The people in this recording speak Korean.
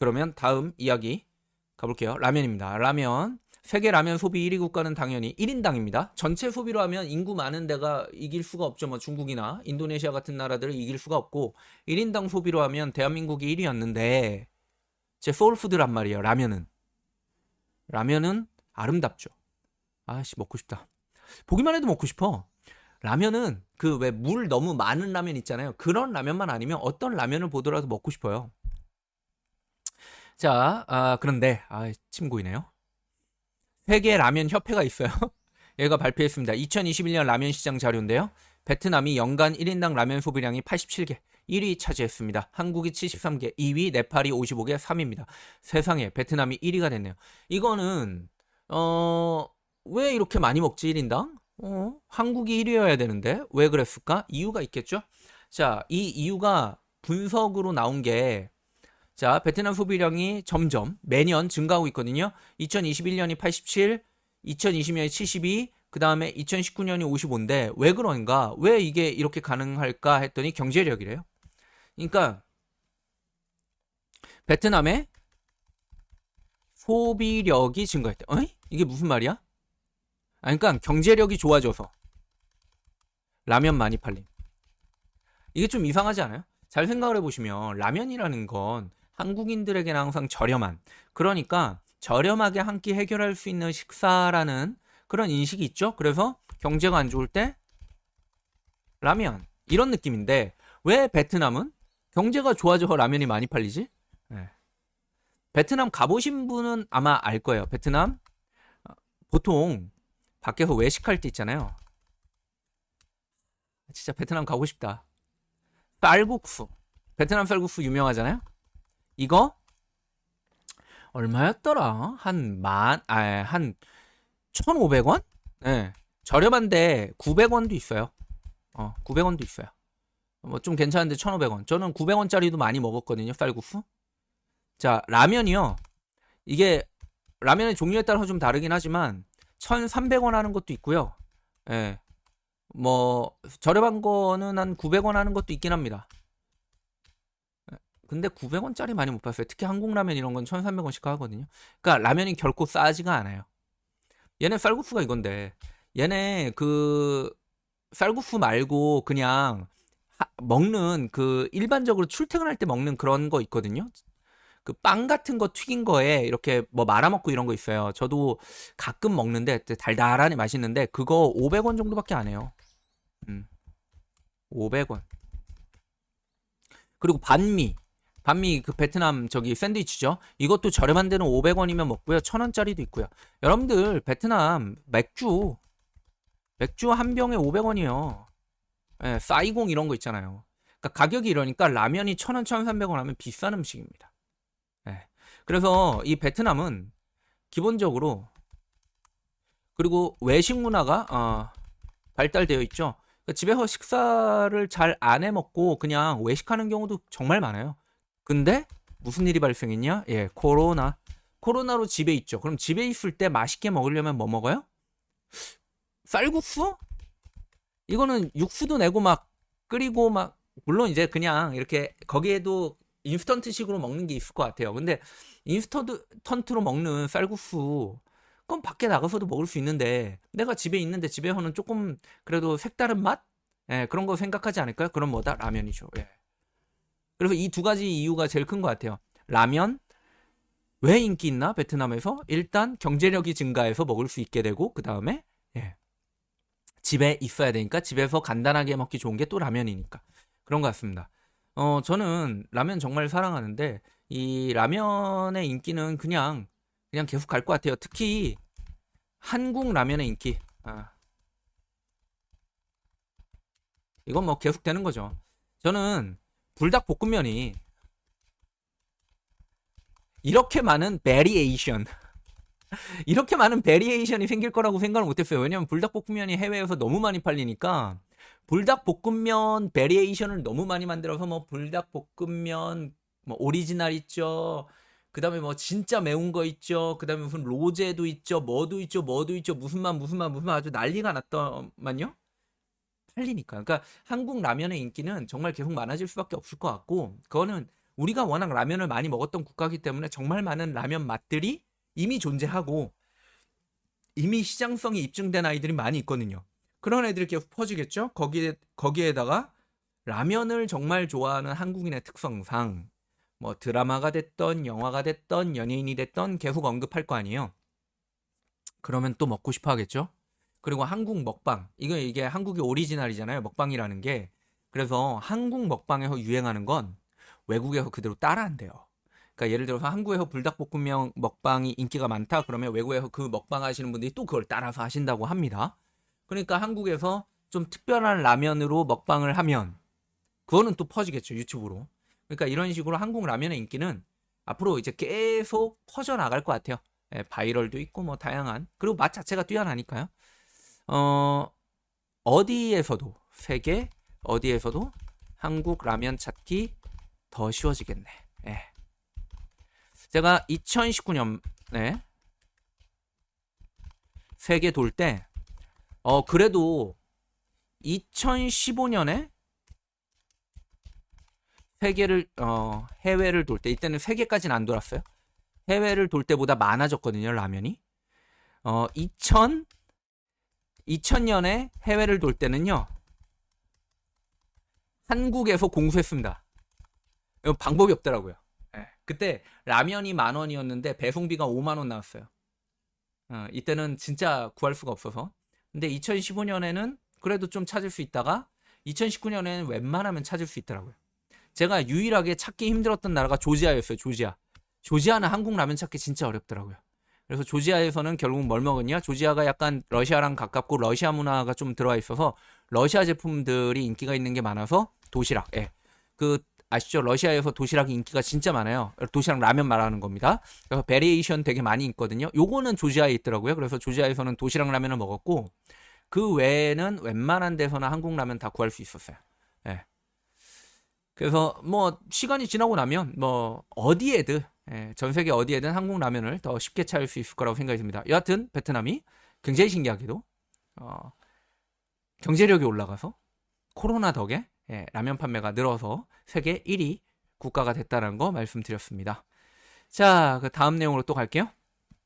그러면 다음 이야기 가볼게요. 라면입니다. 라면. 세계 라면 소비 1위 국가는 당연히 1인당입니다. 전체 소비로 하면 인구 많은 데가 이길 수가 없죠. 뭐 중국이나 인도네시아 같은 나라들을 이길 수가 없고 1인당 소비로 하면 대한민국이 1위였는데 제 소울푸드란 말이에요. 라면은. 라면은 아름답죠. 아씨 먹고 싶다. 보기만 해도 먹고 싶어. 라면은 그 왜 물 너무 많은 라면 있잖아요. 그런 라면만 아니면 어떤 라면을 보더라도 먹고 싶어요. 자, 아, 그런데 아, 침 고이네요. 세계 라면 협회가 있어요. 얘가 발표했습니다. 2021년 라면 시장 자료인데요. 베트남이 연간 1인당 라면 소비량이 87개, 1위 차지했습니다. 한국이 73개, 2위, 네팔이 55개, 3위입니다. 세상에 베트남이 1위가 됐네요. 이거는 어, 왜 이렇게 많이 먹지 1인당? 어, 한국이 1위여야 되는데 왜 그랬을까? 이유가 있겠죠? 자, 이 이유가 분석으로 나온 게 자, 베트남 소비량이 점점 매년 증가하고 있거든요. 2021년이 87, 2020년이 72, 그 다음에 2019년이 55인데 왜 그런가? 왜 이게 이렇게 가능할까 했더니 경제력이래요. 그러니까 베트남의 소비력이 증가했대. 어이? 이게 무슨 말이야? 아, 그러니까 경제력이 좋아져서 라면 많이 팔림. 이게 좀 이상하지 않아요? 잘 생각을 해보시면 라면이라는 건 한국인들에게는 항상 저렴한 그러니까 저렴하게 한 끼 해결할 수 있는 식사라는 그런 인식이 있죠. 그래서 경제가 안 좋을 때 라면 이런 느낌인데 왜 베트남은 경제가 좋아져 라면이 많이 팔리지? 네. 베트남 가보신 분은 아마 알 거예요. 베트남 어, 보통 밖에서 외식할 때 있잖아요. 진짜 베트남 가고 싶다. 쌀국수. 베트남 쌀국수 유명하잖아요. 이거 얼마였더라? 한 만, 아, 한 1,500원? 네. 저렴한데 900원도 있어요. 어, 900원도 있어요. 뭐 좀 괜찮은데 1,500원. 저는 900원짜리도 많이 먹었거든요, 쌀국수. 자, 라면이요. 이게 라면의 종류에 따라서 좀 다르긴 하지만 1,300원 하는 것도 있고요. 예. 뭐 저렴한 거는 한 900원 하는 것도 있긴 합니다. 근데 900원짜리 많이 못 봤어요. 특히 한국 라면 이런 건 1,300원씩 하거든요. 그러니까 라면이 결코 싸지가 않아요. 얘네 쌀국수가 이건데 얘네 그 쌀국수 말고 그냥 하, 먹는 그 일반적으로 출퇴근할 때 먹는 그런 거 있거든요. 그 빵 같은 거 튀긴 거에 이렇게 뭐 말아먹고 이런 거 있어요. 저도 가끔 먹는데 달달하니 맛있는데 그거 500원 정도밖에 안 해요. 음. 500원. 그리고 반미. 반미 그 베트남 저기 샌드위치죠. 이것도 저렴한 데는 500원이면 먹고요. 1000원짜리도 있고요. 여러분들 베트남 맥주 맥주 한 병에 500원이요. 예, 사이공 이런 거 있잖아요. 그러니까 가격이 이러니까 라면이 1000원, 1300원 하면 비싼 음식입니다. 예. 그래서 이 베트남은 기본적으로 그리고 외식 문화가 어, 발달되어 있죠. 그러니까 집에서 식사를 잘 안 해 먹고 그냥 외식하는 경우도 정말 많아요. 근데 무슨 일이 발생했냐? 예, 코로나. 코로나로 집에 있죠. 그럼 집에 있을 때 맛있게 먹으려면 뭐 먹어요? 쌀국수? 이거는 육수도 내고 막 끓이고 막 물론 이제 그냥 이렇게 거기에도 인스턴트식으로 먹는 게 있을 것 같아요. 근데 인스턴트로 먹는 쌀국수 그건 밖에 나가서도 먹을 수 있는데 내가 집에 있는데 집에서는 조금 그래도 색다른 맛? 예, 그런 거 생각하지 않을까요? 그럼 뭐다? 라면이죠. 예. 그래서 이 두 가지 이유가 제일 큰 것 같아요. 라면 왜 인기 있나 베트남에서 일단 경제력이 증가해서 먹을 수 있게 되고 그 다음에 예. 집에 있어야 되니까 집에서 간단하게 먹기 좋은 게 또 라면이니까 그런 것 같습니다. 어 저는 라면 정말 사랑하는데 이 라면의 인기는 그냥 그냥 계속 갈 것 같아요. 특히 한국 라면의 인기. 아. 이건 뭐 계속 되는 거죠. 저는 불닭볶음면이 이렇게 많은 variation 이렇게 많은 variation이 생길 거라고 생각을 못했어요. 왜냐면 불닭볶음면이 해외에서 너무 많이 팔리니까 불닭볶음면 variation을 너무 많이 만들어서 뭐 불닭볶음면 뭐 오리지널 있죠. 그 다음에 뭐 진짜 매운 거 있죠. 그 다음에 무슨 로제도 있죠. 뭐도 있죠. 뭐도 있죠. 무슨 맛 무슨 맛 무슨 맛 아주 난리가 났더만요. 팔리니까. 그러니까 한국 라면의 인기는 정말 계속 많아질 수밖에 없을 것 같고 그거는 우리가 워낙 라면을 많이 먹었던 국가이기 때문에 정말 많은 라면 맛들이 이미 존재하고 이미 시장성이 입증된 아이들이 많이 있거든요. 그런 애들이 계속 퍼지겠죠? 거기에, 거기에다가 라면을 정말 좋아하는 한국인의 특성상 뭐 드라마가 됐던 영화가 됐던 연예인이 됐던 계속 언급할 거 아니에요. 그러면 또 먹고 싶어 하겠죠? 그리고 한국 먹방. 이거 이게 한국의 오리지널이잖아요. 먹방이라는 게. 그래서 한국 먹방에서 유행하는 건 외국에서 그대로 따라한대요. 그러니까 예를 들어서 한국에서 불닭볶음면 먹방이 인기가 많다 그러면 외국에서 그 먹방 하시는 분들이 또 그걸 따라서 하신다고 합니다. 그러니까 한국에서 좀 특별한 라면으로 먹방을 하면 그거는 또 퍼지겠죠 유튜브로. 그러니까 이런 식으로 한국 라면의 인기는 앞으로 이제 계속 퍼져 나갈 것 같아요. 예, 바이럴도 있고 뭐 다양한 그리고 맛 자체가 뛰어나니까요. 어 어디에서도 세계 어디에서도 한국 라면 찾기 더 쉬워지겠네. 예. 제가 2019년에 세계 돌 때, 어, 그래도 2015년에 세계를, 어, 해외를 돌 때, 이때는 세계까지는 안 돌았어요. 해외를 돌 때보다 많아졌거든요, 라면이. 어, 2000, 2000년에 해외를 돌 때는요, 한국에서 공수했습니다. 방법이 없더라고요. 예. 그때 라면이 만 원이었는데 배송비가 5만 원 나왔어요. 어, 이때는 진짜 구할 수가 없어서. 근데 2015년에는 그래도 좀 찾을 수 있다가 2019년에는 웬만하면 찾을 수 있더라고요. 제가 유일하게 찾기 힘들었던 나라가 조지아였어요. 조지아. 조지아는 한국 라면 찾기 진짜 어렵더라고요. 그래서 조지아에서는 결국 뭘 먹었냐? 조지아가 약간 러시아랑 가깝고 러시아 문화가 좀 들어와 있어서 러시아 제품들이 인기가 있는 게 많아서 도시락. 예. 그 아시죠? 러시아에서 도시락이 인기가 진짜 많아요. 도시락 라면 말하는 겁니다. 그래서 variation 되게 많이 있거든요. 요거는 조지아에 있더라고요. 그래서 조지아에서는 도시락 라면을 먹었고 그 외에는 웬만한 데서나 한국 라면 다 구할 수 있었어요. 예. 그래서 뭐 시간이 지나고 나면 뭐 어디에든 예, 전 세계 어디에든 한국 라면을 더 쉽게 찾을 수 있을 거라고 생각이 듭니다. 여하튼 베트남이 굉장히 신기하게도 어, 경제력이 올라가서 코로나 덕에 예, 라면 판매가 늘어서 세계 1위 국가가 됐다는 거 말씀드렸습니다. 자, 그 다음 내용으로 또 갈게요.